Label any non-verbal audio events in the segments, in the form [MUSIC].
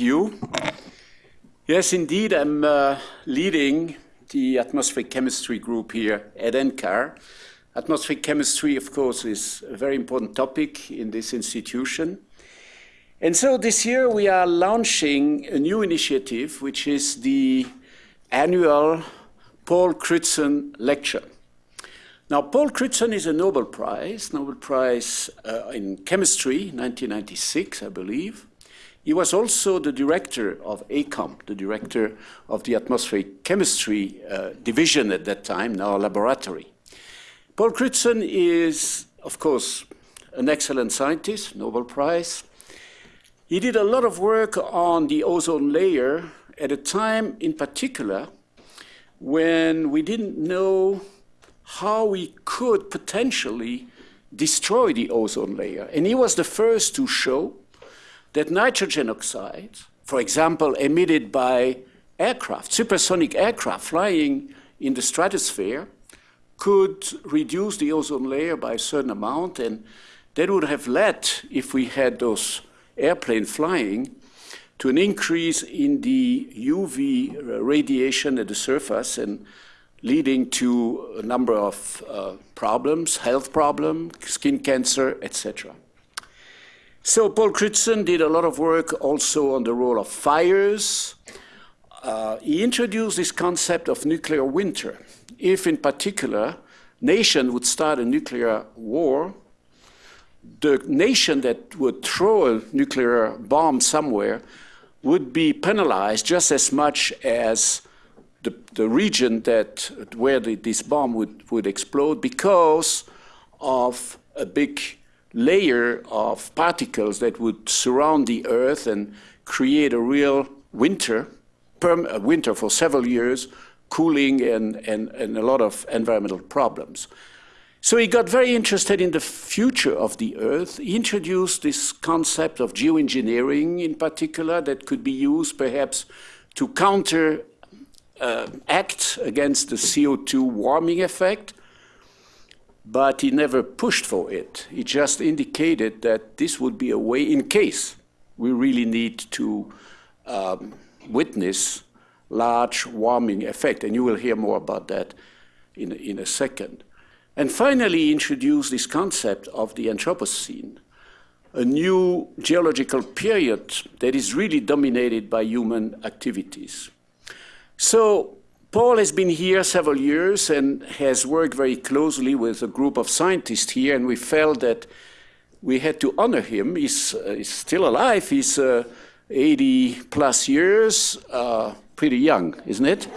you. Yes, indeed, I'm uh, leading the atmospheric chemistry group here at NCAR. Atmospheric chemistry, of course, is a very important topic in this institution. And so this year we are launching a new initiative, which is the annual Paul Crutzen Lecture. Now, Paul Crutzen is a Nobel Prize, Nobel Prize uh, in Chemistry, 1996, I believe. He was also the director of ACOM, the director of the atmospheric chemistry uh, division at that time, now a laboratory. Paul Crutzen is, of course, an excellent scientist, Nobel Prize. He did a lot of work on the ozone layer at a time in particular when we didn't know how we could potentially destroy the ozone layer. And he was the first to show that nitrogen oxide, for example, emitted by aircraft, supersonic aircraft flying in the stratosphere, could reduce the ozone layer by a certain amount. And that would have led, if we had those airplane flying to an increase in the UV radiation at the surface and leading to a number of uh, problems, health problems, skin cancer, etc. So Paul Crutzen did a lot of work also on the role of fires. Uh, he introduced this concept of nuclear winter. If, in particular, nation would start a nuclear war, the nation that would throw a nuclear bomb somewhere would be penalized just as much as the, the region that where the, this bomb would, would explode because of a big layer of particles that would surround the Earth and create a real winter, a winter for several years, cooling and, and, and a lot of environmental problems. So he got very interested in the future of the Earth. He introduced this concept of geoengineering in particular that could be used perhaps to counter uh, act against the CO2 warming effect, but he never pushed for it. He just indicated that this would be a way in case we really need to um, witness large warming effect, and you will hear more about that in, in a second. And finally, he introduced this concept of the Anthropocene, a new geological period that is really dominated by human activities. So Paul has been here several years and has worked very closely with a group of scientists here, and we felt that we had to honor him. He's, uh, he's still alive. He's uh, 80 plus years, uh, pretty young, isn't it?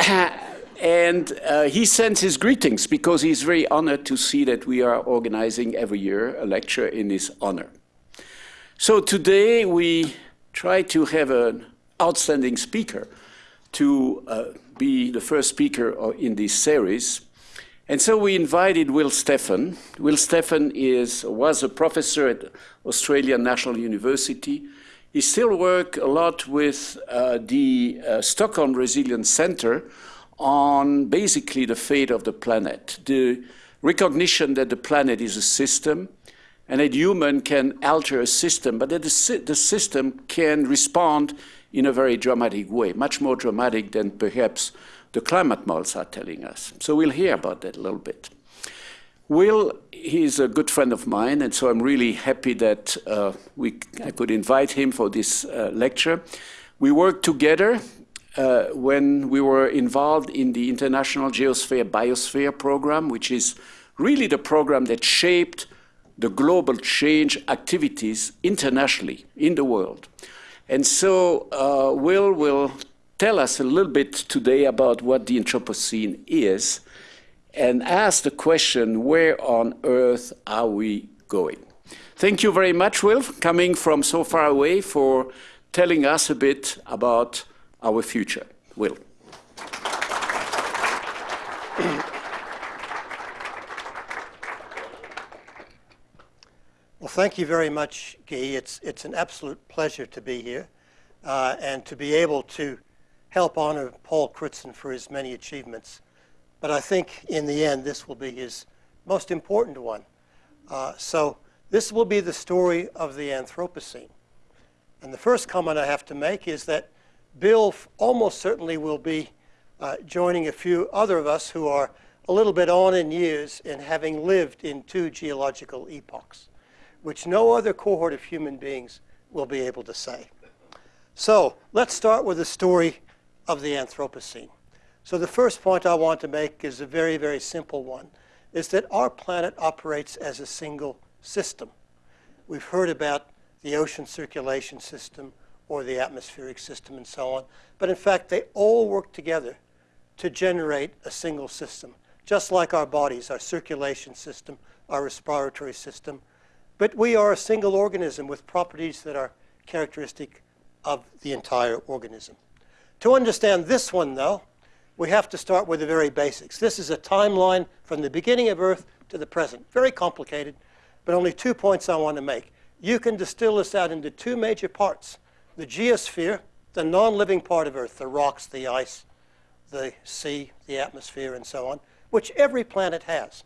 [LAUGHS] And uh, he sends his greetings because he's very honored to see that we are organizing every year a lecture in his honor. So today we try to have an outstanding speaker to uh, be the first speaker in this series. And so we invited Will Steffen. Will Steffen is, was a professor at Australian National University. He still works a lot with uh, the uh, Stockholm Resilience Center, on basically the fate of the planet, the recognition that the planet is a system and that human can alter a system, but that the, the system can respond in a very dramatic way, much more dramatic than perhaps the climate models are telling us. So we'll hear about that a little bit. Will, he's a good friend of mine, and so I'm really happy that uh, we, I could invite him for this uh, lecture. We worked together uh, when we were involved in the International Geosphere Biosphere program, which is really the program that shaped the global change activities internationally in the world. And so uh, Will will tell us a little bit today about what the Anthropocene is and ask the question, where on earth are we going? Thank you very much, Will, coming from so far away for telling us a bit about our future. Will. Well, thank you very much, Guy. It's, it's an absolute pleasure to be here uh, and to be able to help honor Paul Crutzen for his many achievements. But I think in the end, this will be his most important one. Uh, so this will be the story of the Anthropocene. And the first comment I have to make is that Bill almost certainly will be uh, joining a few other of us who are a little bit on in years in having lived in two geological epochs, which no other cohort of human beings will be able to say. So let's start with the story of the Anthropocene. So the first point I want to make is a very, very simple one, is that our planet operates as a single system. We've heard about the ocean circulation system or the atmospheric system and so on, but in fact they all work together to generate a single system, just like our bodies, our circulation system, our respiratory system. But we are a single organism with properties that are characteristic of the entire organism. To understand this one, though, we have to start with the very basics. This is a timeline from the beginning of Earth to the present. Very complicated, but only two points I want to make. You can distill this out into two major parts. The geosphere, the non-living part of Earth, the rocks, the ice, the sea, the atmosphere, and so on, which every planet has.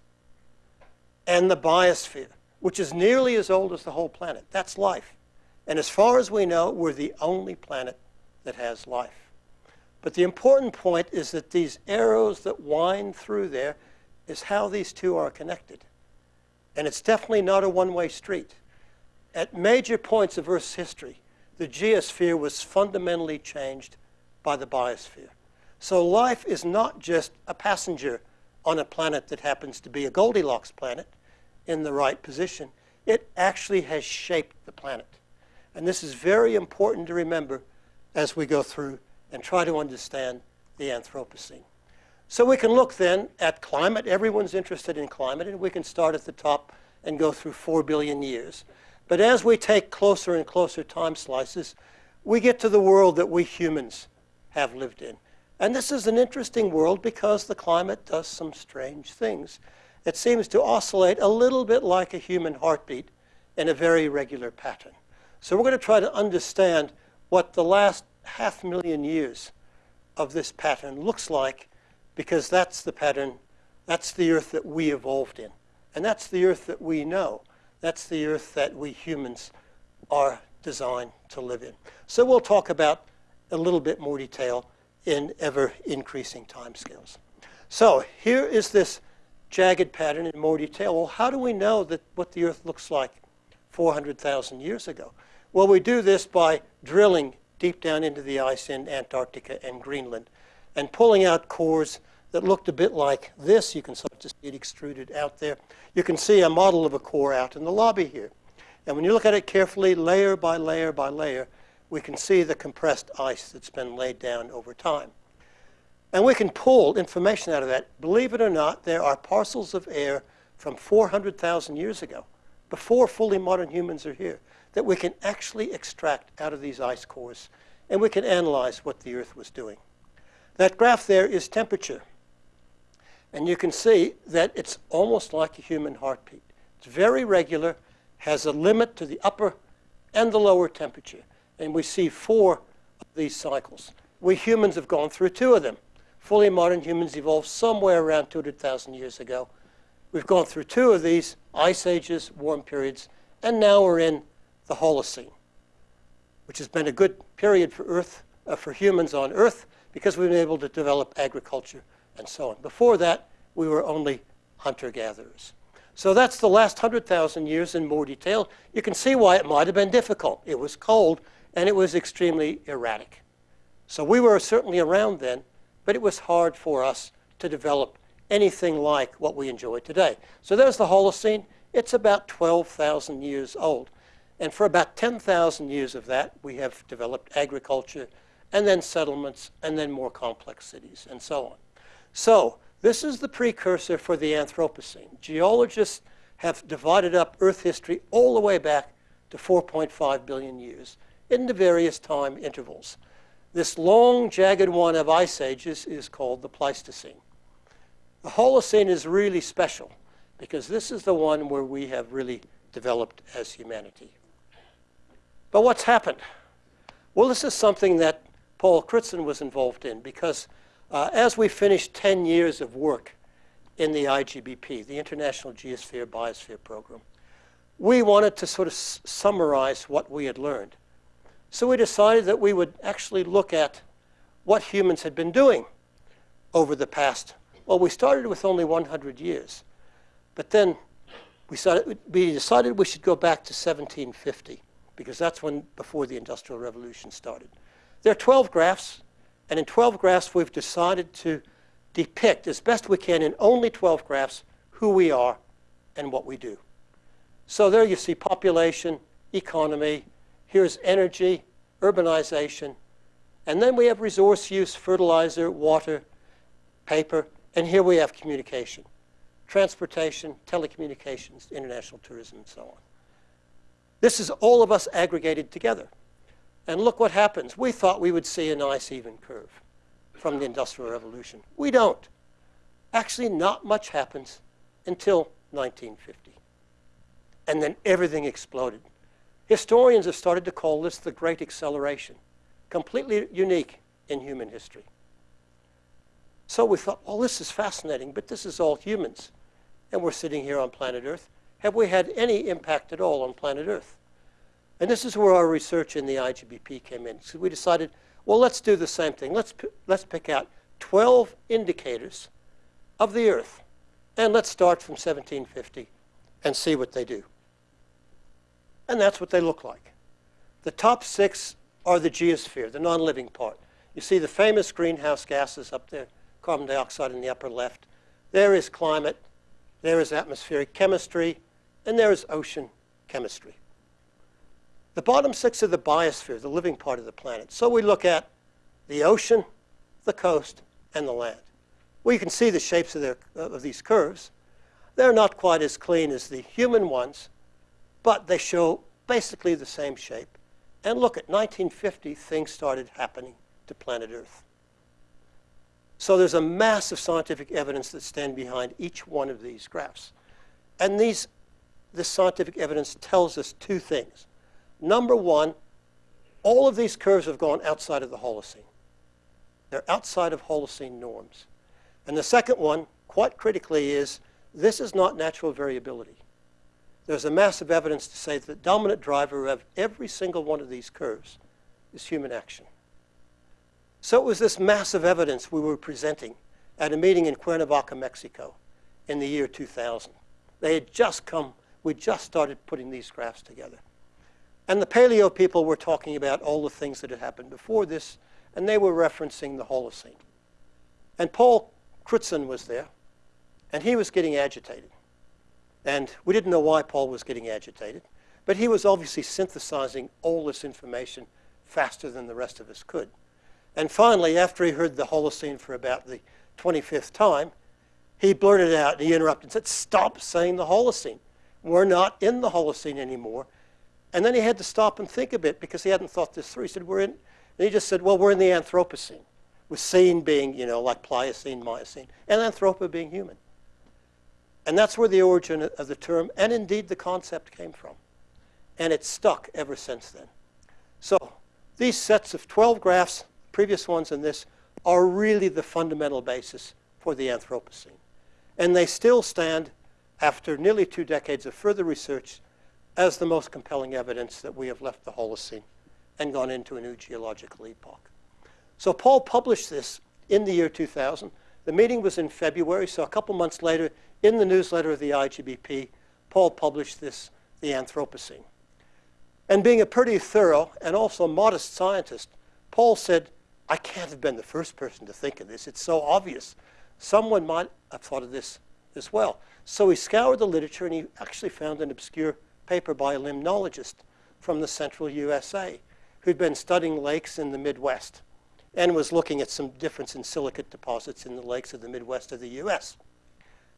And the biosphere, which is nearly as old as the whole planet. That's life. And as far as we know, we're the only planet that has life. But the important point is that these arrows that wind through there is how these two are connected. And it's definitely not a one-way street. At major points of Earth's history, the geosphere was fundamentally changed by the biosphere. So life is not just a passenger on a planet that happens to be a Goldilocks planet in the right position. It actually has shaped the planet. And this is very important to remember as we go through and try to understand the Anthropocene. So we can look then at climate. Everyone's interested in climate, and we can start at the top and go through 4 billion years. But as we take closer and closer time slices, we get to the world that we humans have lived in. And this is an interesting world because the climate does some strange things. It seems to oscillate a little bit like a human heartbeat in a very regular pattern. So we're going to try to understand what the last half million years of this pattern looks like because that's the pattern, that's the earth that we evolved in. And that's the earth that we know. That's the earth that we humans are designed to live in. So we'll talk about a little bit more detail in ever increasing timescales. So here is this jagged pattern in more detail. Well, how do we know that what the earth looks like 400,000 years ago? Well, we do this by drilling deep down into the ice in Antarctica and Greenland and pulling out cores that looked a bit like this. You can start to see it extruded out there. You can see a model of a core out in the lobby here. And when you look at it carefully, layer by layer by layer, we can see the compressed ice that's been laid down over time. And we can pull information out of that. Believe it or not, there are parcels of air from 400,000 years ago, before fully modern humans are here, that we can actually extract out of these ice cores, and we can analyze what the Earth was doing. That graph there is temperature. And you can see that it's almost like a human heartbeat. It's very regular, has a limit to the upper and the lower temperature. And we see four of these cycles. We humans have gone through two of them. Fully modern humans evolved somewhere around 200,000 years ago. We've gone through two of these, ice ages, warm periods, and now we're in the Holocene, which has been a good period for Earth, uh, for humans on Earth, because we've been able to develop agriculture and so on. Before that, we were only hunter-gatherers. So that's the last 100,000 years in more detail. You can see why it might have been difficult. It was cold, and it was extremely erratic. So we were certainly around then, but it was hard for us to develop anything like what we enjoy today. So there's the Holocene. It's about 12,000 years old. And for about 10,000 years of that, we have developed agriculture, and then settlements, and then more complex cities, and so on. So this is the precursor for the Anthropocene. Geologists have divided up Earth history all the way back to 4.5 billion years into various time intervals. This long, jagged one of ice ages is called the Pleistocene. The Holocene is really special because this is the one where we have really developed as humanity. But what's happened? Well, this is something that Paul Crutzen was involved in because uh, as we finished 10 years of work in the IGBP, the International Geosphere Biosphere Program, we wanted to sort of summarize what we had learned. So we decided that we would actually look at what humans had been doing over the past. Well, we started with only 100 years, but then we, started, we decided we should go back to 1750 because that's when before the Industrial Revolution started. There are 12 graphs, and in 12 graphs we've decided to depict as best we can in only 12 graphs who we are and what we do. So there you see population, economy, here's energy, urbanization, and then we have resource use, fertilizer, water, paper, and here we have communication, transportation, telecommunications, international tourism, and so on. This is all of us aggregated together. And look what happens. We thought we would see a nice even curve from the Industrial Revolution. We don't. Actually, not much happens until 1950. And then everything exploded. Historians have started to call this the Great Acceleration, completely unique in human history. So we thought, well, this is fascinating, but this is all humans. And we're sitting here on planet Earth. Have we had any impact at all on planet Earth? And this is where our research in the IGBP came in. So we decided, well, let's do the same thing. Let's, let's pick out 12 indicators of the Earth. And let's start from 1750 and see what they do. And that's what they look like. The top six are the geosphere, the non-living part. You see the famous greenhouse gases up there, carbon dioxide in the upper left. There is climate, there is atmospheric chemistry, and there is ocean chemistry. The bottom six are the biosphere, the living part of the planet. So we look at the ocean, the coast, and the land. Well, you can see the shapes of, their, of these curves. They're not quite as clean as the human ones, but they show basically the same shape. And look, at 1950, things started happening to planet Earth. So there's a mass of scientific evidence that stand behind each one of these graphs. And these, this scientific evidence tells us two things. Number one, all of these curves have gone outside of the Holocene. They're outside of Holocene norms. And the second one, quite critically, is this is not natural variability. There's a massive evidence to say that the dominant driver of every single one of these curves is human action. So it was this massive evidence we were presenting at a meeting in Cuernavaca, Mexico in the year 2000. They had just come, we just started putting these graphs together. And the paleo people were talking about all the things that had happened before this, and they were referencing the Holocene. And Paul Crutzen was there, and he was getting agitated. And we didn't know why Paul was getting agitated, but he was obviously synthesizing all this information faster than the rest of us could. And finally, after he heard the Holocene for about the 25th time, he blurted out, and he interrupted and said, stop saying the Holocene. We're not in the Holocene anymore. And then he had to stop and think a bit because he hadn't thought this through. He said, we're in, and he just said, well, we're in the Anthropocene, with scene being, you know, like Pliocene, Miocene, and Anthropo being human. And that's where the origin of the term, and indeed the concept, came from. And it's stuck ever since then. So these sets of 12 graphs, previous ones and this, are really the fundamental basis for the Anthropocene. And they still stand, after nearly two decades of further research, as the most compelling evidence that we have left the Holocene and gone into a new geological epoch. So Paul published this in the year 2000. The meeting was in February, so a couple months later, in the newsletter of the IGBP, Paul published this, The Anthropocene. And being a pretty thorough and also modest scientist, Paul said, I can't have been the first person to think of this. It's so obvious. Someone might have thought of this as well. So he scoured the literature and he actually found an obscure paper by a limnologist from the central USA who'd been studying lakes in the Midwest and was looking at some difference in silicate deposits in the lakes of the Midwest of the US.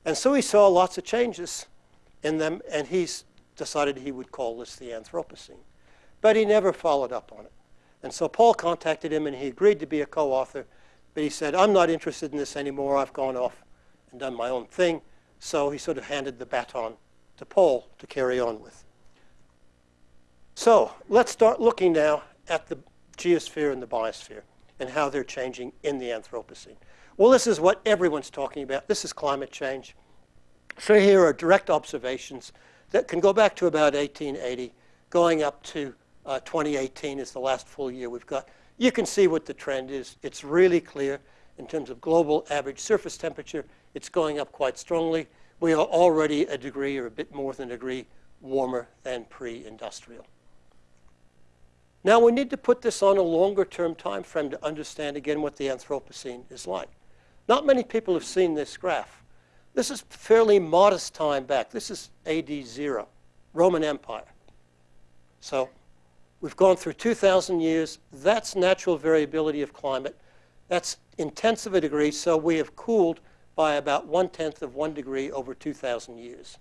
And so he saw lots of changes in them, and he decided he would call this the Anthropocene. But he never followed up on it. And so Paul contacted him, and he agreed to be a co-author, but he said, I'm not interested in this anymore. I've gone off and done my own thing. So he sort of handed the baton to Paul to carry on with. So let's start looking now at the geosphere and the biosphere and how they're changing in the Anthropocene. Well, this is what everyone's talking about. This is climate change. So here are direct observations that can go back to about 1880, going up to Uh, 2018 is the last full year we've got. You can see what the trend is. It's really clear in terms of global average surface temperature. It's going up quite strongly. We are already a degree or a bit more than a degree warmer than pre-industrial. Now we need to put this on a longer term time frame to understand again what the Anthropocene is like. Not many people have seen this graph. This is fairly modest time back. This is AD 0, Roman Empire. So we've gone through 2,000 years. That's natural variability of climate. That's intense of a degree, so we have cooled by about one-tenth of one degree over 2,000 years.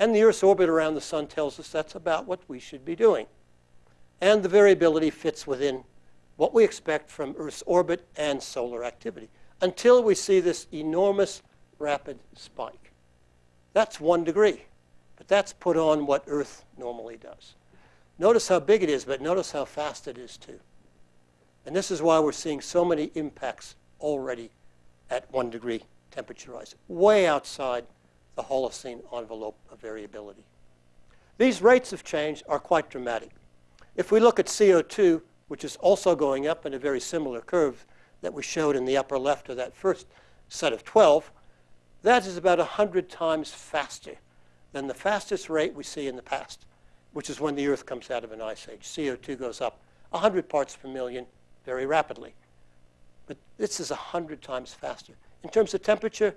And the Earth's orbit around the sun tells us that's about what we should be doing. And the variability fits within what we expect from Earth's orbit and solar activity until we see this enormous rapid spike. That's one degree, but that's put on what Earth normally does. Notice how big it is, but notice how fast it is too. And this is why we're seeing so many impacts already at one degree temperature rise, way outside the Holocene envelope of variability. These rates of change are quite dramatic. If we look at CO2, which is also going up in a very similar curve that we showed in the upper left of that first set of 12, that is about 100 times faster than the fastest rate we see in the past, which is when the Earth comes out of an ice age. CO2 goes up 100 parts per million very rapidly. But this is 100 times faster. In terms of temperature,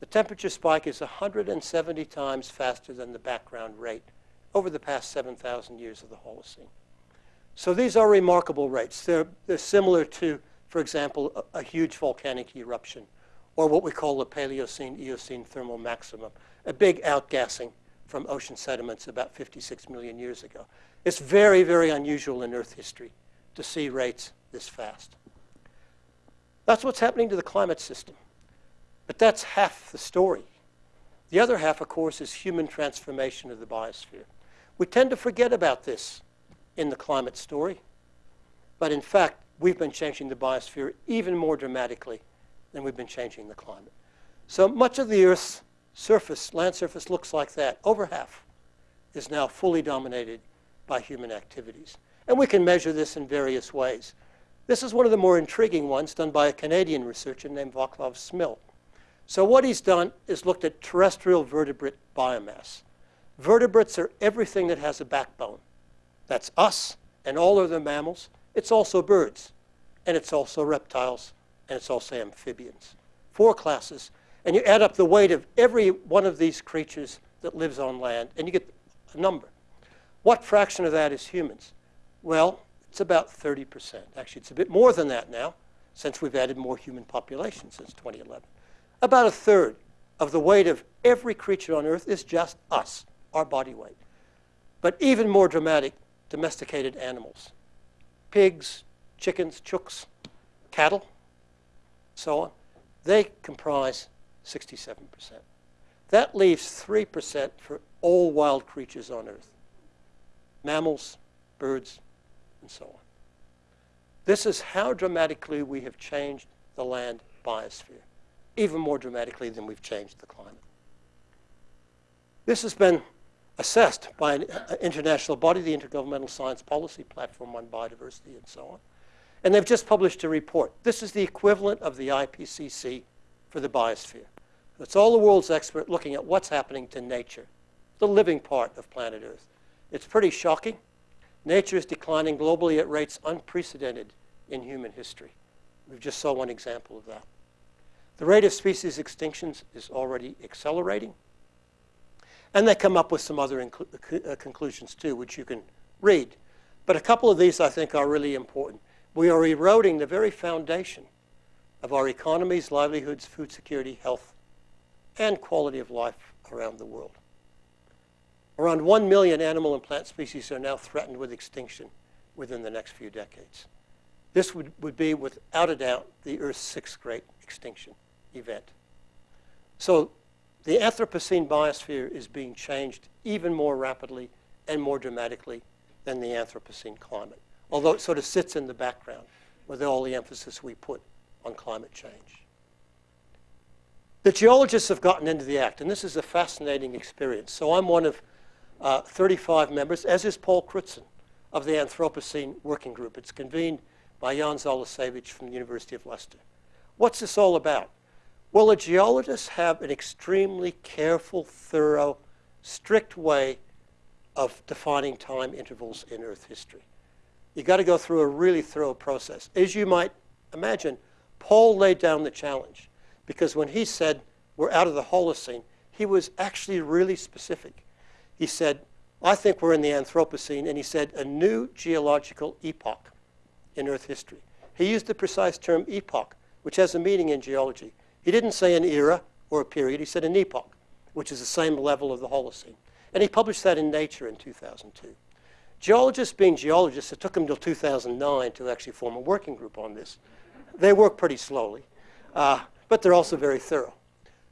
the temperature spike is 170 times faster than the background rate over the past 7,000 years of the Holocene. So these are remarkable rates. They're, they're similar to, for example, a, a, huge volcanic eruption, or what we call the Paleocene-Eocene thermal maximum, a big outgassing from ocean sediments about 56 million years ago. It's very, very unusual in Earth history to see rates this fast. That's what's happening to the climate system. But that's half the story. The other half, of course, is human transformation of the biosphere. We tend to forget about this in the climate story. But in fact, we've been changing the biosphere even more dramatically than we've been changing the climate. So much of the Earth's surface, land surface, looks like that. Over half is now fully dominated by human activities. And we can measure this in various ways. This is one of the more intriguing ones done by a Canadian researcher named Vaclav Smil. So what he's done is looked at terrestrial vertebrate biomass. Vertebrates are everything that has a backbone. That's us and all other mammals. It's also birds, and it's also reptiles, and it's also amphibians. Four classes. And you add up the weight of every one of these creatures that lives on land, and you get a number. What fraction of that is humans? Well, it's about 30%. Actually, it's a bit more than that now, since we've added more human population since 2011. About a third of the weight of every creature on Earth is just us, our body weight. But even more dramatic, domesticated animals. Pigs, chickens, chooks, cattle, so on. They comprise 67%. That leaves 3% for all wild creatures on Earth. Mammals, birds, and so on. This is how dramatically we have changed the land biosphere, even more dramatically than we've changed the climate. This has been assessed by an uh, international body, the Intergovernmental Science Policy Platform on Biodiversity and so on. And they've just published a report. This is the equivalent of the IPCC for the biosphere. It's all the world's expert looking at what's happening to nature, the living part of planet Earth. It's pretty shocking. Nature is declining globally at rates unprecedented in human history. We just saw one example of that. The rate of species extinctions is already accelerating. And they come up with some other uh, conclusions too, which you can read. But a couple of these I think are really important. We are eroding the very foundation of our economies, livelihoods, food security, health, and quality of life around the world. Around 1 million animal and plant species are now threatened with extinction within the next few decades. This would, would be, without a doubt, the Earth's sixth great extinction event. So the Anthropocene biosphere is being changed even more rapidly and more dramatically than the Anthropocene climate, although it sort of sits in the background with all the emphasis we put on climate change. The geologists have gotten into the act, and this is a fascinating experience. So I'm one of uh, 35 members, as is Paul Crutzen, of the Anthropocene Working Group. It's convened by Jan Zalasiewicz from the University of Leicester. What's this all about? Well, the geologists have an extremely careful, thorough, strict way of defining time intervals in Earth history. You've got to go through a really thorough process. As you might imagine, Paul laid down the challenge because when he said we're out of the Holocene, he was actually really specific. He said, I think we're in the Anthropocene, and he said a new geological epoch in Earth history. He used the precise term epoch, which has a meaning in geology. He didn't say an era or a period, he said an epoch, which is the same level of the Holocene. And he published that in Nature in 2002. Geologists being geologists, it took them until 2009 to actually form a working group on this. They work pretty slowly, uh, but they're also very thorough.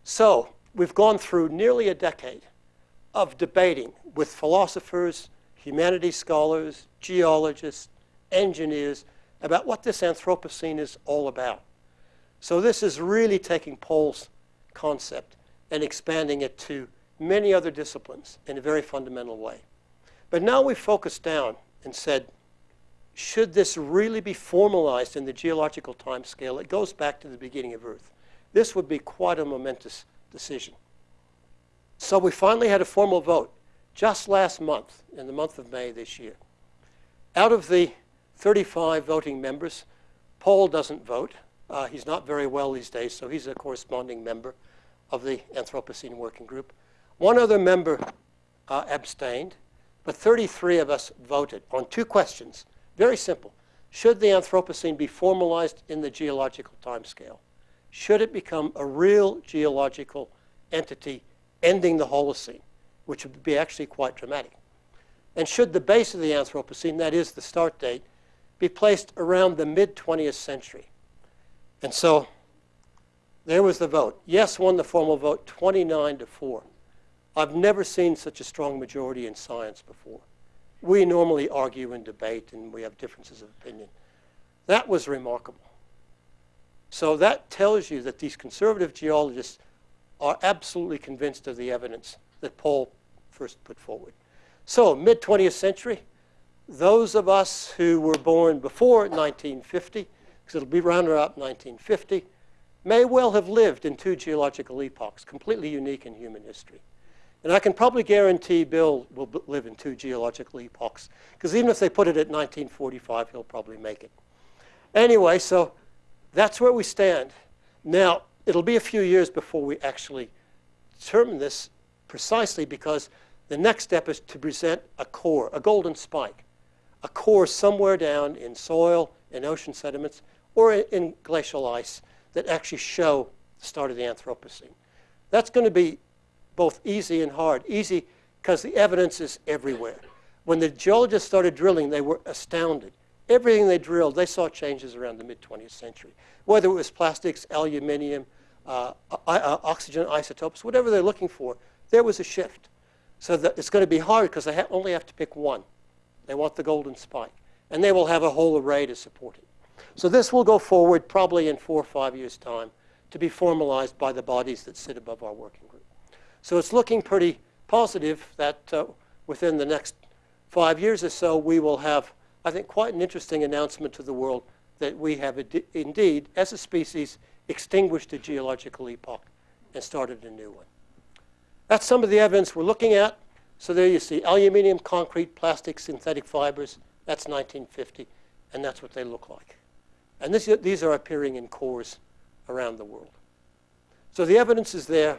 So we've gone through nearly a decade of debating with philosophers, humanities scholars, geologists, engineers about what this Anthropocene is all about. So this is really taking Paul's concept and expanding it to many other disciplines in a very fundamental way. But now we've focused down and said, should this really be formalized in the geological time scale, it goes back to the beginning of Earth. This would be quite a momentous decision. So we finally had a formal vote just last month, in the month of May this year. Out of the 35 voting members, Paul doesn't vote. Uh, he's not very well these days, so he's a corresponding member of the Anthropocene Working Group. One other member uh, abstained, but 33 of us voted on two questions. Very simple. Should the Anthropocene be formalized in the geological timescale? Should it become a real geological entity ending the Holocene, which would be actually quite dramatic? And should the base of the Anthropocene, that is the start date, be placed around the mid-20th century? And so there was the vote. Yes won the formal vote 29 to 4. I've never seen such a strong majority in science before. We normally argue and debate and we have differences of opinion. That was remarkable. So that tells you that these conservative geologists are absolutely convinced of the evidence that Paul first put forward. So mid-20th century, those of us who were born before 1950, because it'll be around about 1950, may well have lived in two geological epochs, completely unique in human history. And I can probably guarantee Bill will live in two geological epochs, because even if they put it at 1945, he'll probably make it. Anyway, so that's where we stand. Now, it'll be a few years before we actually determine this precisely because the next step is to present a core, a golden spike, a core somewhere down in soil, and ocean sediments, or in glacial ice that actually show the start of the Anthropocene. That's going to be both easy and hard. Easy because the evidence is everywhere. When the geologists started drilling, they were astounded. Everything they drilled, they saw changes around the mid-20th century. Whether it was plastics, aluminium, uh, oxygen isotopes, whatever they're looking for, there was a shift. So that it's going to be hard because they ha only have to pick one. They want the golden spike. And they will have a whole array to support it. So this will go forward probably in four or five years' time to be formalized by the bodies that sit above our working group. So it's looking pretty positive that uh, within the next five years or so, we will have, I think, quite an interesting announcement to the world that we have indeed, as a species, extinguished a geological epoch and started a new one. That's some of the evidence we're looking at. So there you see aluminium, concrete, plastic, synthetic fibers. That's 1950, and that's what they look like. And this, these are appearing in cores around the world. So the evidence is there.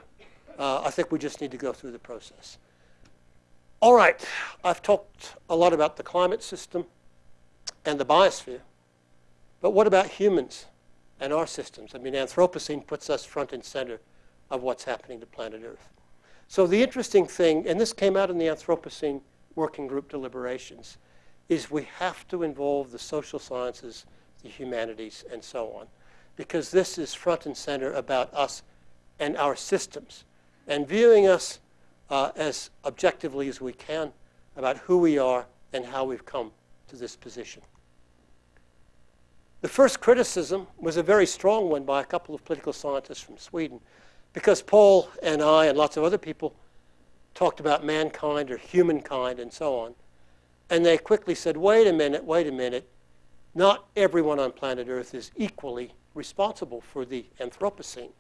Uh, I think we just need to go through the process. All right, I've talked a lot about the climate system and the biosphere. But what about humans and our systems? I mean, Anthropocene puts us front and center of what's happening to planet Earth. So the interesting thing, and this came out in the Anthropocene Working Group deliberations, is we have to involve the social sciences the humanities, and so on. Because this is front and center about us and our systems. And viewing us uh, as objectively as we can about who we are and how we've come to this position. The first criticism was a very strong one by a couple of political scientists from Sweden because Paul and I and lots of other people talked about mankind or humankind and so on. And they quickly said, wait a minute, wait a minute. Not everyone on planet Earth is equally responsible for the Anthropocene.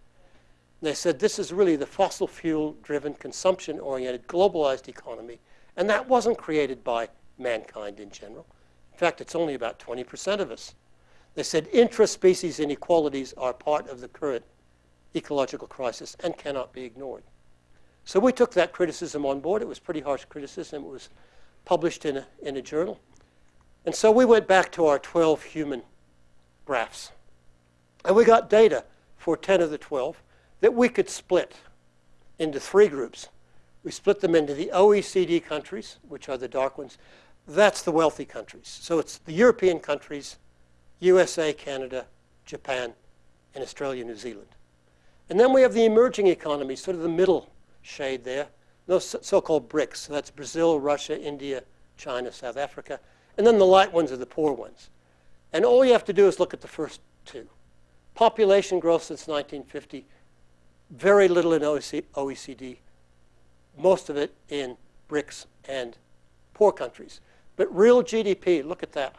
And they said this is really the fossil fuel driven, consumption oriented, globalized economy. And that wasn't created by mankind in general. In fact, it's only about 20% of us. They said intraspecies inequalities are part of the current ecological crisis and cannot be ignored. So we took that criticism on board. It was pretty harsh criticism. It was published in a, in a journal. And so we went back to our 12 human graphs. And we got data for 10 of the 12 that we could split into three groups. We split them into the OECD countries, which are the dark ones. That's the wealthy countries. So it's the European countries, USA, Canada, Japan, and Australia, New Zealand. And then we have the emerging economies, sort of the middle shade there, those so-called BRICS. So that's Brazil, Russia, India, China, South Africa. And then the light ones are the poor ones. And all you have to do is look at the first two. Population growth since 1950, very little in OECD, most of it in BRICS and poor countries. But real GDP, look at that.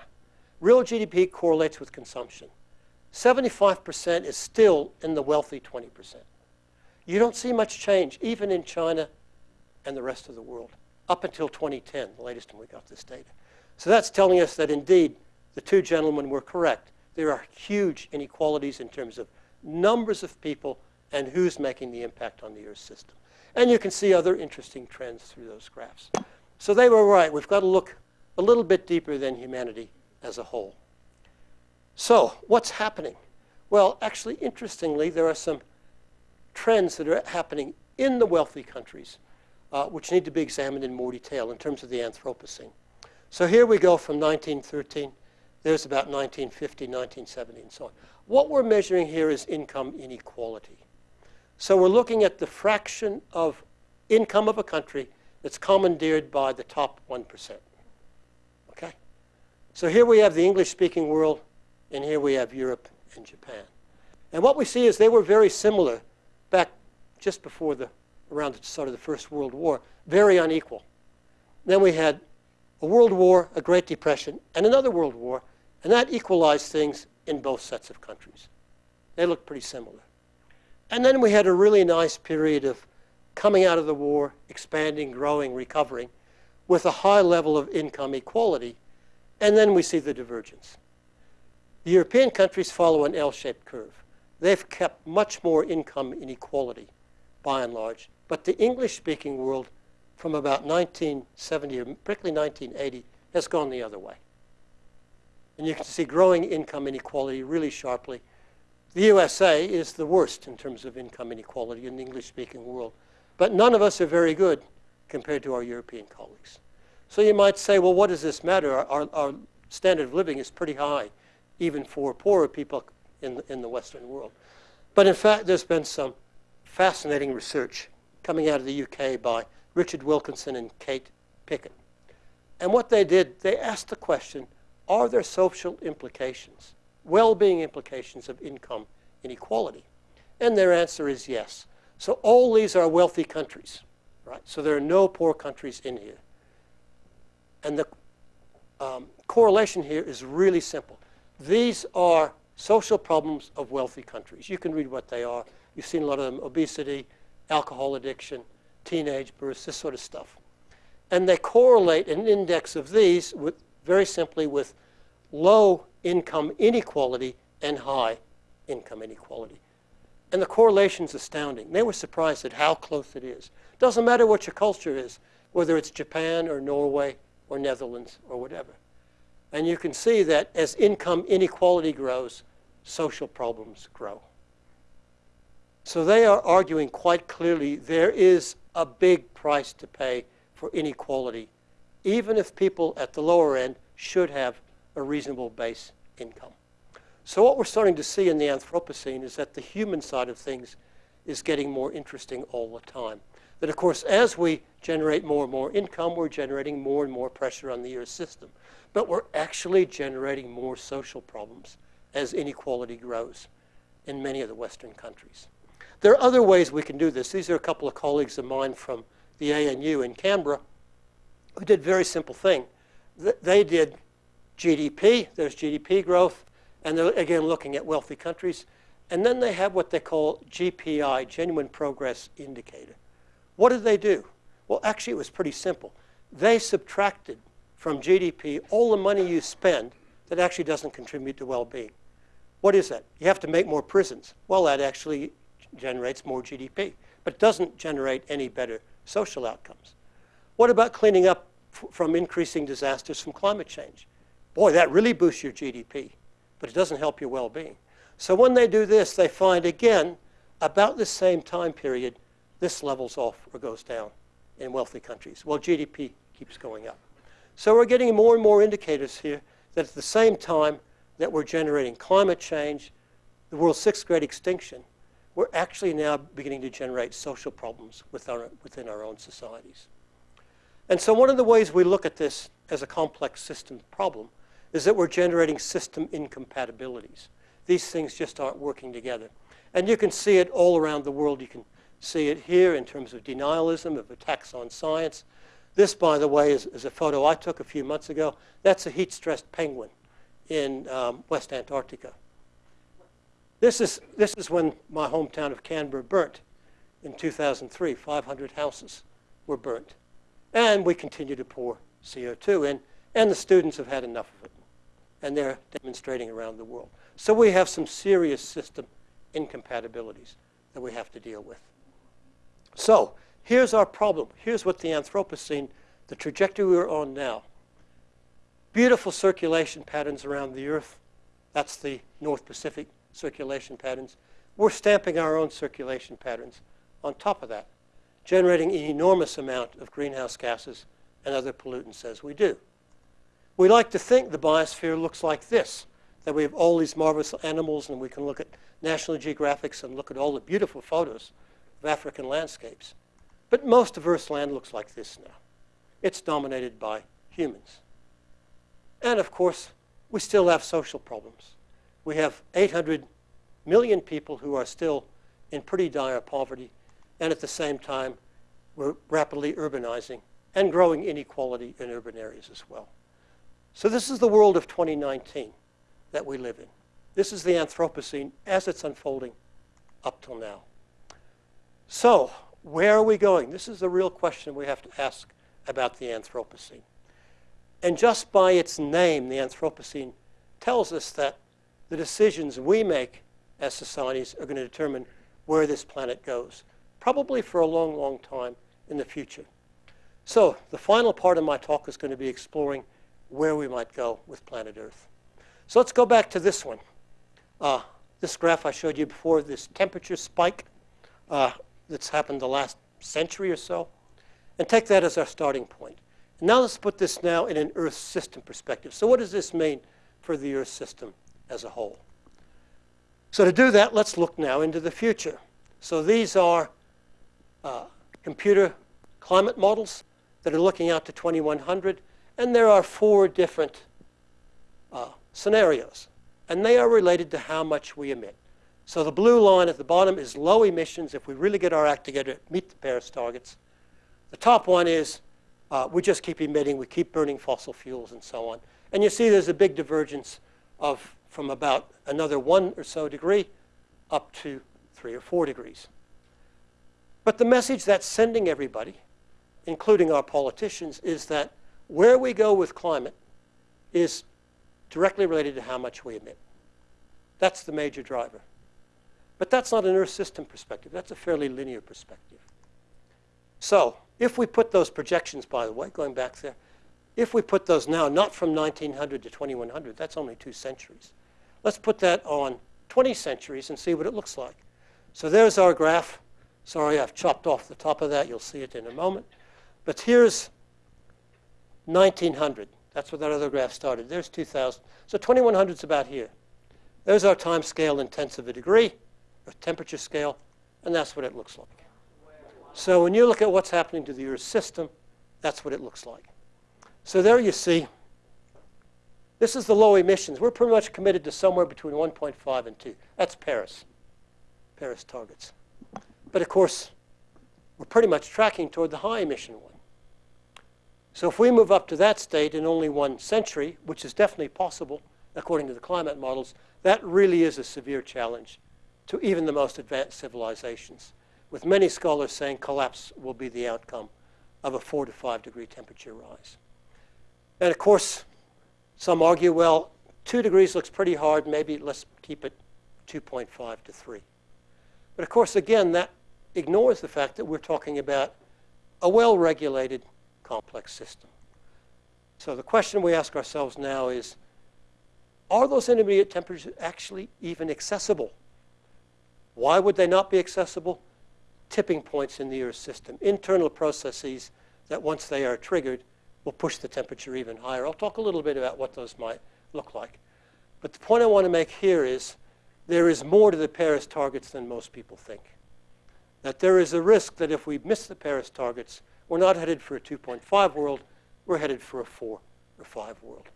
Real GDP correlates with consumption. 75% is still in the wealthy 20%. You don't see much change, even in China and the rest of the world, up until 2010, the latest time we got this data. So that's telling us that indeed the two gentlemen were correct. There are huge inequalities in terms of numbers of people and who's making the impact on the Earth system. And you can see other interesting trends through those graphs. So they were right. We've got to look a little bit deeper than humanity as a whole. So what's happening? Well, actually, interestingly, there are some trends that are happening in the wealthy countries, uh, which need to be examined in more detail in terms of the Anthropocene. So here we go from 1913. There's about 1950, 1970, and so on. What we're measuring here is income inequality. So we're looking at the fraction of income of a country that's commandeered by the top 1%. Okay? So here we have the English-speaking world, and here we have Europe and Japan. And what we see is they were very similar back just before the, around the start of the First World War, very unequal. Then we had a world war, a Great Depression, and another world war, and that equalized things in both sets of countries. They looked pretty similar. And then we had a really nice period of coming out of the war, expanding, growing, recovering, with a high level of income equality, and then we see the divergence. The European countries follow an L-shaped curve. They've kept much more income inequality, by and large. But the English-speaking world, from about 1970, or particularly 1980, has gone the other way. And you can see growing income inequality really sharply. The USA is the worst in terms of income inequality in the English-speaking world. But none of us are very good compared to our European colleagues. So you might say, well, what does this matter? Our, our, our standard of living is pretty high even for poorer people in the, in the Western world. But in fact, there's been some fascinating research coming out of the UK by Richard Wilkinson and Kate Pickett. And what they did, they asked the question, are there social implications, well-being implications of income inequality? And their answer is yes. So all these are wealthy countries, right? So there are no poor countries in here. And the um, correlation here is really simple. These are social problems of wealthy countries. You can read what they are. You've seen a lot of them, obesity, alcohol addiction, teenage births, this sort of stuff. And they correlate an index of these with, very simply with low income inequality and high income inequality. And the correlation's astounding. They were surprised at how close it is. Doesn't matter what your culture is, whether it's Japan or Norway or Netherlands or whatever. And you can see that as income inequality grows, social problems grow. So they are arguing quite clearly there is a big price to pay for inequality, even if people at the lower end should have a reasonable base income. So what we're starting to see in the Anthropocene is that the human side of things is getting more interesting all the time. That, of course, as we generate more and more income, we're generating more and more pressure on the Earth system but we're actually generating more social problems as inequality grows in many of the Western countries. There are other ways we can do this. These are a couple of colleagues of mine from the ANU in Canberra who did a very simple thing. th- they did GDP, there's GDP growth, and they're again looking at wealthy countries. And then they have what they call GPI, Genuine Progress Indicator. What did they do? Well, actually, it was pretty simple. They subtracted from GDP all the money you spend that actually doesn't contribute to well being. What is that? You have to make more prisons. Well, that actually generates more GDP, but doesn't generate any better social outcomes. What about cleaning up from increasing disasters from climate change? Boy, that really boosts your GDP, but it doesn't help your well being. So when they do this, they find again, about the same time period, this levels off or goes down in wealthy countries, while GDP keeps going up. So we're getting more and more indicators here that at the same time that we're generating climate change, the world's sixth great extinction, we're actually now beginning to generate social problems with our, within our own societies. And so one of the ways we look at this as a complex system problem is that we're generating system incompatibilities. These things just aren't working together. And you can see it all around the world. You can see it here in terms of denialism, of attacks on science. This, by the way, is, is a photo I took a few months ago. That's a heat-stressed penguin in um, West Antarctica. This is, this is when my hometown of Canberra burnt in 2003. 500 houses were burnt. And we continue to pour CO2 in, and the students have had enough of it. And they're demonstrating around the world. So we have some serious system incompatibilities that we have to deal with. So here's our problem. Here's what the Anthropocene, the trajectory we're on now. Beautiful circulation patterns around the Earth. That's the North Pacific circulation patterns. We're stamping our own circulation patterns on top of that, generating an enormous amount of greenhouse gases and other pollutants as we do. We like to think the biosphere looks like this, that we have all these marvelous animals and we can look at National Geographics and look at all the beautiful photos of African landscapes. But most of Earth's land looks like this now. It's dominated by humans. And of course, we still have social problems. We have 800 million people who are still in pretty dire poverty, and at the same time, we're rapidly urbanizing and growing inequality in urban areas as well. So this is the world of 2019 that we live in. This is the Anthropocene as it's unfolding up till now. So where are we going? This is the real question we have to ask about the Anthropocene. And just by its name, the Anthropocene tells us that the decisions we make as societies are going to determine where this planet goes, probably for a long, long time in the future. So the final part of my talk is going to be exploring where we might go with planet Earth. So let's go back to this one. Uh, this graph I showed you before, this temperature spike uh, that's happened the last century or so, and take that as our starting point. Now let's put this now in an Earth system perspective. So what does this mean for the Earth system as a whole. So to do that, let's look now into the future. So these are uh, computer climate models that are looking out to 2100, and there are four different uh, scenarios, and they are related to how much we emit. So the blue line at the bottom is low emissions if we really get our act together, meet the Paris targets. The top one is uh, we just keep emitting, we keep burning fossil fuels and so on. And you see there's a big divergence of from about another one or so degree up to three or four degrees. But the message that's sending everybody, including our politicians, is that where we go with climate is directly related to how much we emit. That's the major driver. But that's not an Earth system perspective. That's a fairly linear perspective. So if we put those projections, by the way, going back there, if we put those now, not from 1900 to 2100, that's only two centuries. Let's put that on 20 centuries and see what it looks like. So there's our graph. Sorry, I've chopped off the top of that. You'll see it in a moment. But here's 1900. That's where that other graph started. There's 2000. So 2100 is about here. There's our time scale in tenths of a degree, or temperature scale, and that's what it looks like. So when you look at what's happening to the Earth system, that's what it looks like. So there you see this is the low emissions. We're pretty much committed to somewhere between 1.5 and 2. That's Paris, Paris targets. But of course, we're pretty much tracking toward the high emission one. So if we move up to that state in only one century, which is definitely possible according to the climate models, that really is a severe challenge to even the most advanced civilizations, with many scholars saying collapse will be the outcome of a 4 to 5 degree temperature rise. And of course, some argue, well, 2 degrees looks pretty hard, maybe let's keep it 2.5 to 3. But of course, again, that ignores the fact that we're talking about a well-regulated complex system. So the question we ask ourselves now is, are those intermediate temperatures actually even accessible? Why would they not be accessible? Tipping points in the Earth system, internal processes that once they are triggered will push the temperature even higher. I'll talk a little bit about what those might look like. But the point I want to make here is there is more to the Paris targets than most people think. That there is a risk that if we miss the Paris targets, we're not headed for a 2.5 world, we're headed for a 4 or 5 world.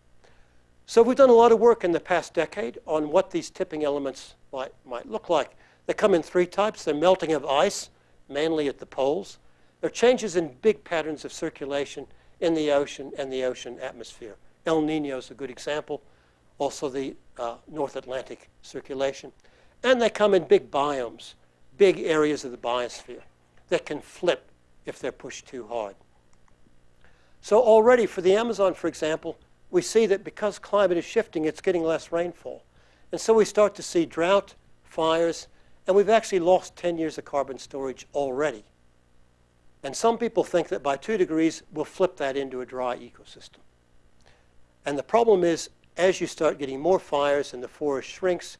So we've done a lot of work in the past decade on what these tipping elements might, might look like. They come in three types. They're melting of ice, mainly at the poles. They're changes in big patterns of circulation in the ocean and the ocean atmosphere. El Nino is a good example also the uh, North Atlantic circulation. And they come in big biomes, big areas of the biosphere that can flip if they're pushed too hard. So already for the Amazon, for example, we see that because climate is shifting, it's getting less rainfall. And so we start to see drought, fires, and we've actually lost 10 years of carbon storage already. And some people think that by 2 degrees, we'll flip that into a dry ecosystem. And the problem is as you start getting more fires and the forest shrinks,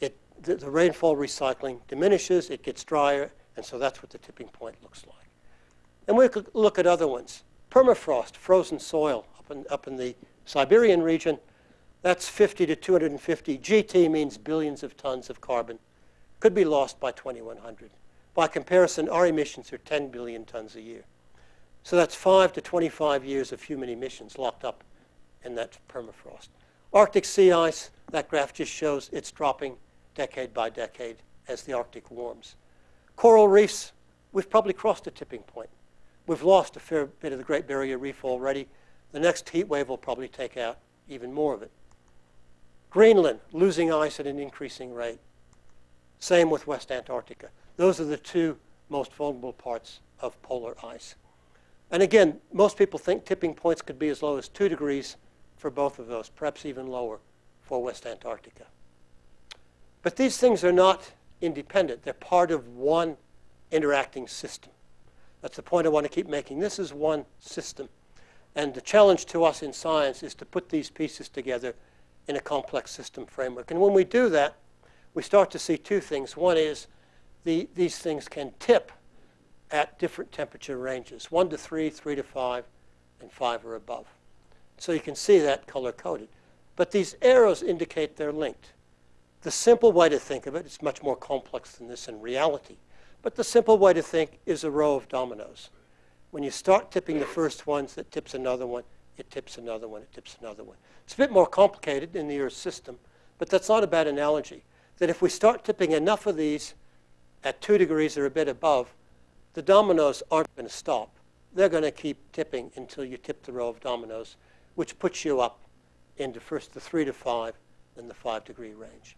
it, the, the rainfall recycling diminishes, it gets drier, and so that's what the tipping point looks like. And we could look at other ones. Permafrost, frozen soil up in, up in the Siberian region, that's 50 to 250. GT means billions of tons of carbon. Could be lost by 2100. By comparison, our emissions are 10 billion tons a year. So that's 5 to 25 years of human emissions locked up in that permafrost. Arctic sea ice, that graph just shows it's dropping decade by decade as the Arctic warms. Coral reefs, we've probably crossed a tipping point. We've lost a fair bit of the Great Barrier Reef already. The next heat wave will probably take out even more of it. Greenland, losing ice at an increasing rate. Same with West Antarctica. Those are the two most vulnerable parts of polar ice. And again, most people think tipping points could be as low as 2 degrees for both of those, perhaps even lower for West Antarctica. But these things are not independent. They're part of one interacting system. That's the point I want to keep making. This is one system. And the challenge to us in science is to put these pieces together in a complex system framework. And when we do that, we start to see two things. One is the, these things can tip at different temperature ranges, 1 to 3, 3 to 5, and 5 or above. So you can see that color-coded. But these arrows indicate they're linked. The simple way to think of it, it's much more complex than this in reality, but the simple way to think is a row of dominoes. When you start tipping the first ones, it tips another one, it tips another one, it tips another one. It's a bit more complicated in the Earth system, but that's not a bad analogy. That if we start tipping enough of these at 2 degrees or a bit above, the dominoes aren't going to stop. They're going to keep tipping until you tip the row of dominoes which puts you up into first the three to five, then the five degree range.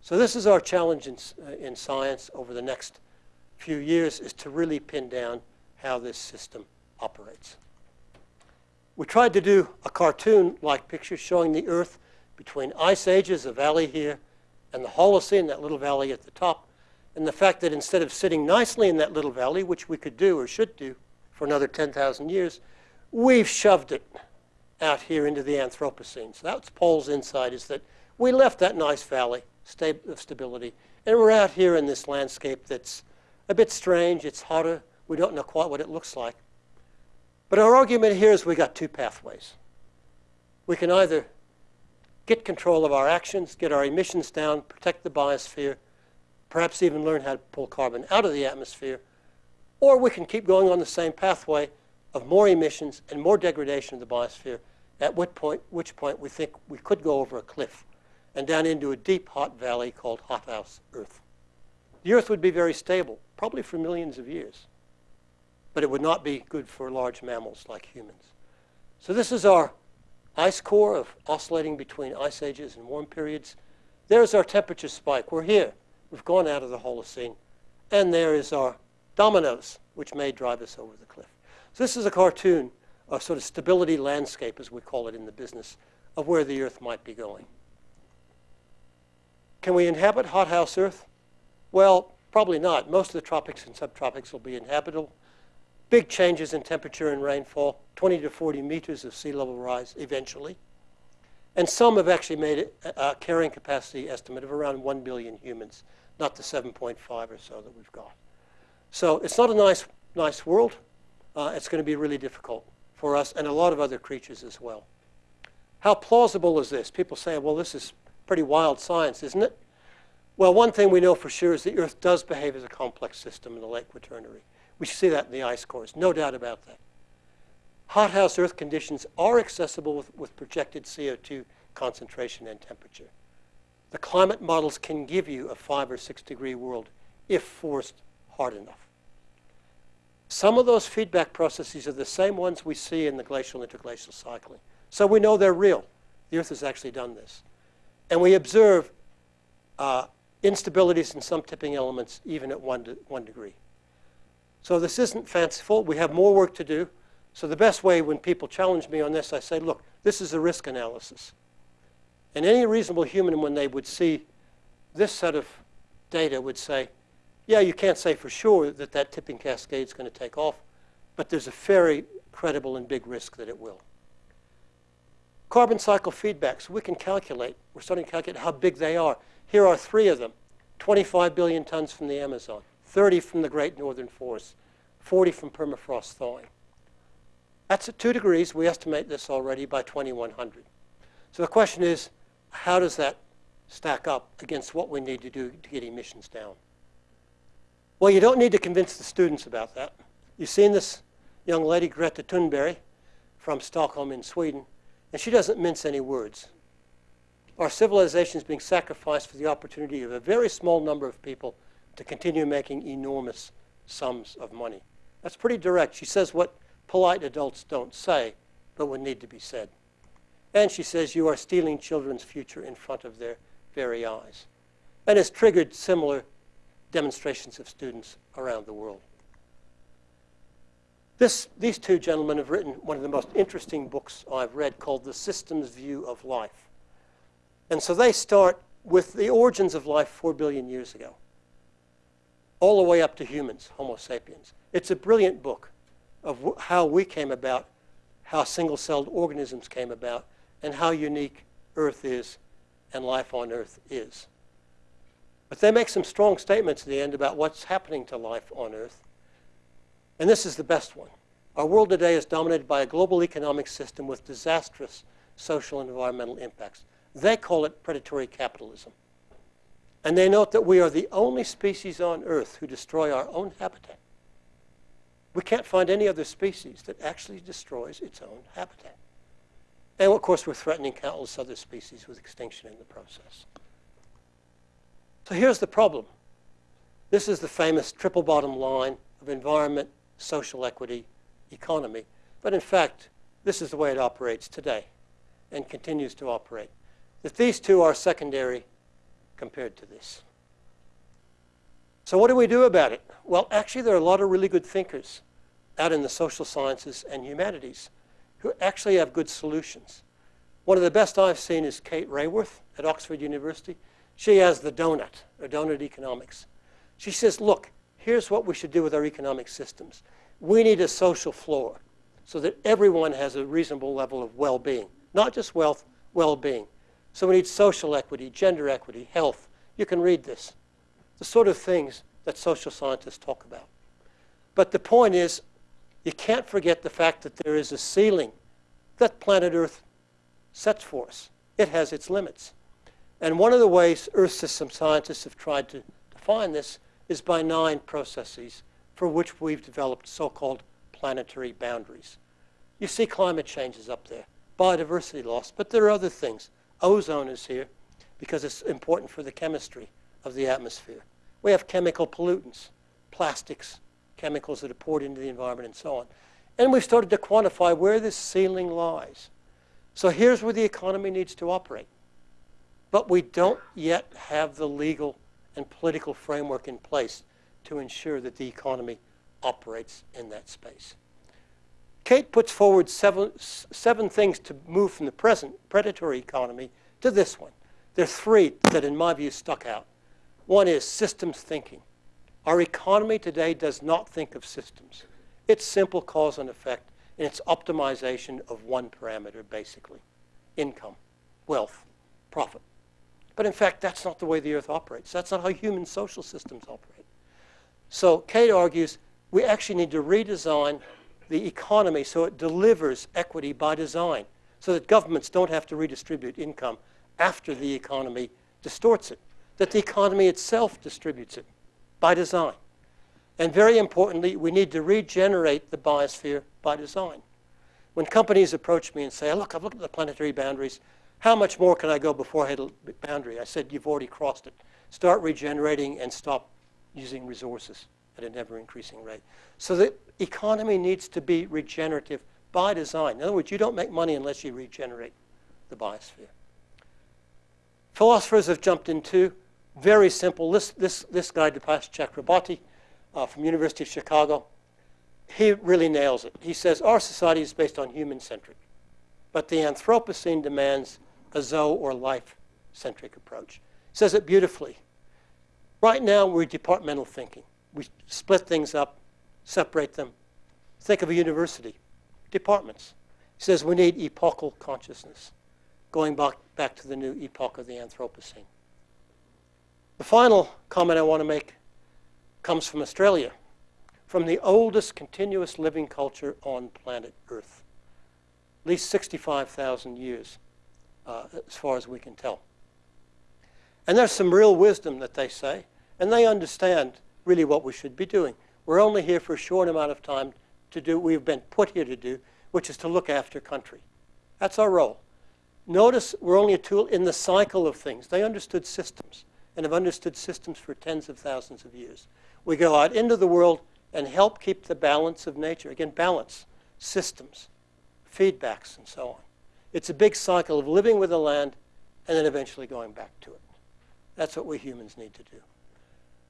So this is our challenge in, uh, in science over the next few years is to really pin down how this system operates. We tried to do a cartoon-like picture showing the Earth between ice ages, a valley here, and the Holocene, that little valley at the top, and the fact that instead of sitting nicely in that little valley, which we could do or should do for another 10,000 years, we've shoved it out here into the Anthropocene. So that's Paul's insight, is that we left that nice valley of stability, and we're out here in this landscape that's a bit strange. It's hotter. We don't know quite what it looks like. But our argument here is we got two pathways. We can either get control of our actions, get our emissions down, protect the biosphere, perhaps even learn how to pull carbon out of the atmosphere, or we can keep going on the same pathway of more emissions and more degradation of the biosphere, at which point, which point we think we could go over a cliff and down into a deep, hot valley called hothouse Earth. The Earth would be very stable, probably for millions of years, but it would not be good for large mammals like humans. So this is our ice core of oscillating between ice ages and warm periods. There's our temperature spike. We're here. We've gone out of the Holocene. And there is our dominoes, which may drive us over the cliff. So this is a cartoon, a sort of stability landscape, as we call it in the business, of where the Earth might be going. Can we inhabit hothouse Earth? Well, probably not. Most of the tropics and subtropics will be inhabitable. Big changes in temperature and rainfall, 20 to 40 meters of sea level rise eventually. And some have actually made a, a carrying capacity estimate of around 1 billion humans, not the 7.5 or so that we've got. So it's not a nice, nice world. Uh, it's going to be really difficult for us and a lot of other creatures as well. How plausible is this? People say, well, this is pretty wild science, isn't it? Well, one thing we know for sure is the Earth does behave as a complex system in the late Quaternary. We see that in the ice cores, no doubt about that. Hothouse Earth conditions are accessible with, with projected CO2 concentration and temperature. The climate models can give you a five or six degree world if forced hard enough. Some of those feedback processes are the same ones we see in the glacial interglacial cycling. So we know they're real. The Earth has actually done this. And we observe uh, instabilities in some tipping elements even at one, one degree. So this isn't fanciful. We have more work to do. So the best way when people challenge me on this, I say, look, this is a risk analysis. And any reasonable human, when they would see this set of data, would say, yeah, you can't say for sure that that tipping cascade is going to take off, but there's a very credible and big risk that it will. Carbon cycle feedbacks, we can calculate. We're starting to calculate how big they are. Here are three of them. 25 billion tons from the Amazon. 30 from the Great Northern Forest, 40 from permafrost thawing. That's at 2 degrees. We estimate this already by 2100. So the question is, how does that stack up against what we need to do to get emissions down? Well, you don't need to convince the students about that. You've seen this young lady, Greta Thunberg, from Stockholm in Sweden, and she doesn't mince any words. Our civilization is being sacrificed for the opportunity of a very small number of people to continue making enormous sums of money. That's pretty direct. She says what polite adults don't say, but would need to be said. And she says you are stealing children's future in front of their very eyes. And has triggered similar demonstrations of students around the world. This, these two gentlemen have written one of the most interesting books I've read called The Systems View of Life. And so they start with the origins of life four billion years ago all the way up to humans, Homo sapiens. It's a brilliant book of how we came about, how single-celled organisms came about, and how unique Earth is and life on Earth is. But they make some strong statements at the end about what's happening to life on Earth. And this is the best one. Our world today is dominated by a global economic system with disastrous social and environmental impacts. They call it predatory capitalism. And they note that we are the only species on Earth who destroy our own habitat. We can't find any other species that actually destroys its own habitat. And of course, we're threatening countless other species with extinction in the process. So here's the problem. This is the famous triple bottom line of environment, social equity, economy. But in fact, this is the way it operates today and continues to operate. That these two are secondary compared to this. So what do we do about it? Well, actually, there are a lot of really good thinkers out in the social sciences and humanities who actually have good solutions. One of the best I've seen is Kate Raworth at Oxford University. She has the donut, or donut economics. She says, look, here's what we should do with our economic systems. We need a social floor so that everyone has a reasonable level of well-being. Not just wealth, well-being. So we need social equity, gender equity, health. You can read this. The sort of things that social scientists talk about. But the point is, you can't forget the fact that there is a ceiling that planet Earth sets for us. It has its limits. And one of the ways Earth system scientists have tried to define this is by nine processes for which we've developed so-called planetary boundaries. You see climate changes up there, biodiversity loss, but there are other things. Ozone is here because it's important for the chemistry of the atmosphere. We have chemical pollutants, plastics, chemicals that are poured into the environment, and so on. And we've started to quantify where this ceiling lies. So here's where the economy needs to operate. But we don't yet have the legal and political framework in place to ensure that the economy operates in that space. Kate puts forward seven, seven things to move from the present predatory economy to this one. There are three that, in my view, stuck out. One is systems thinking. Our economy today does not think of systems. It's simple cause and effect, and it's optimization of one parameter, basically income, wealth, profit. But in fact, that's not the way the earth operates. That's not how human social systems operate. So Kate argues we actually need to redesign the economy so it delivers equity by design, so that governments don't have to redistribute income after the economy distorts it, that the economy itself distributes it by design. And very importantly, we need to regenerate the biosphere by design. When companies approach me and say, look, I've looked at the planetary boundaries, how much more can I go before I hit a boundary? I said, you've already crossed it. Start regenerating and stop using resources at an ever-increasing rate. So the economy needs to be regenerative by design. In other words, you don't make money unless you regenerate the biosphere. Philosophers have jumped into very simple. This, this, this guy, Dipesh Chakrabarty uh, from University of Chicago, he really nails it. He says our society is based on human-centric, but the Anthropocene demands a zoo or life-centric approach. He says it beautifully. Right now, we're departmental thinking. We split things up, separate them. Think of a university, departments. He says we need epochal consciousness, going back, back to the new epoch of the Anthropocene. The final comment I want to make comes from Australia, from the oldest continuous living culture on planet Earth, at least 65,000 years, uh, as far as we can tell. And there's some real wisdom that they say, and they understand really what we should be doing. We're only here for a short amount of time to do what we've been put here to do, which is to look after country. That's our role. Notice we're only a tool in the cycle of things. They understood systems and have understood systems for tens of thousands of years. We go out into the world and help keep the balance of nature. Again, balance, systems, feedbacks, and so on. It's a big cycle of living with the land and then eventually going back to it. That's what we humans need to do.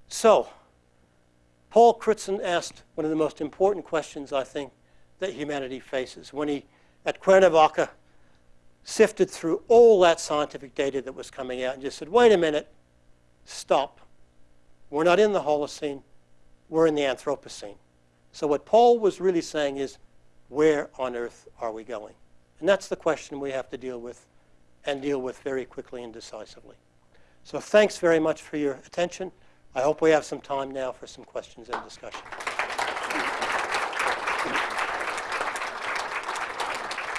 So, Paul Crutzen asked one of the most important questions, I think, that humanity faces when he, at Cuernavaca, sifted through all that scientific data that was coming out and just said, wait a minute, stop. We're not in the Holocene, we're in the Anthropocene. So what Paul was really saying is, where on earth are we going? And that's the question we have to deal with and deal with very quickly and decisively. So thanks very much for your attention. I hope we have some time now for some questions and discussion.